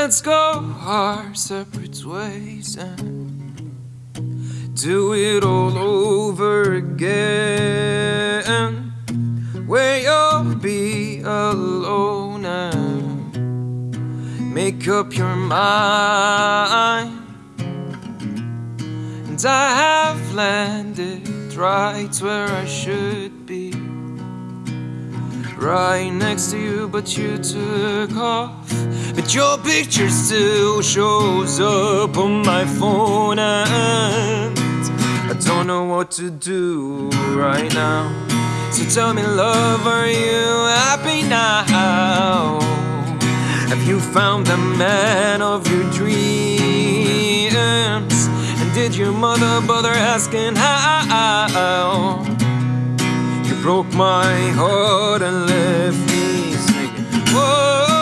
let's go our separate ways and do it all over again. Where you'll be alone and make up your mind. And I have landed right where I should be. Right next to you, but you took off. But your picture still shows up on my phone, and I don't know what to do right now. So tell me, love, are you happy now? Have you found the man of your dreams? And did your mother bother asking how? You broke my heart and left me singing. Whoa.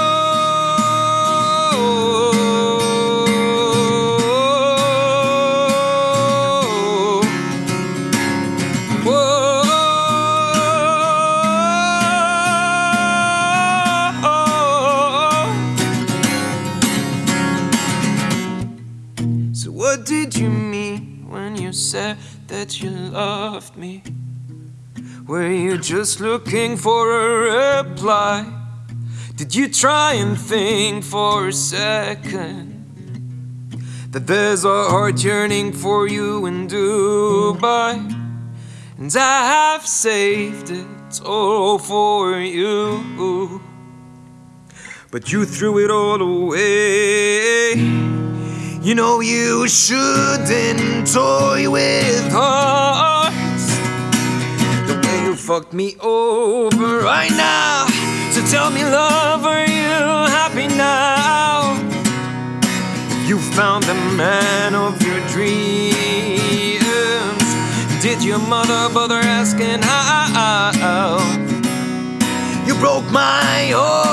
So, what did you mean when you said that you loved me? Were you just looking for a reply? Did you try and think for a second that there's a heart yearning for you in Dubai? And I have saved it all for you. But you threw it all away. You know you shouldn't toy with hearts the way you fucked me over right now. So tell me, love, are you happy now? You found the man of your dreams. Your mother bother asking how? You broke my heart.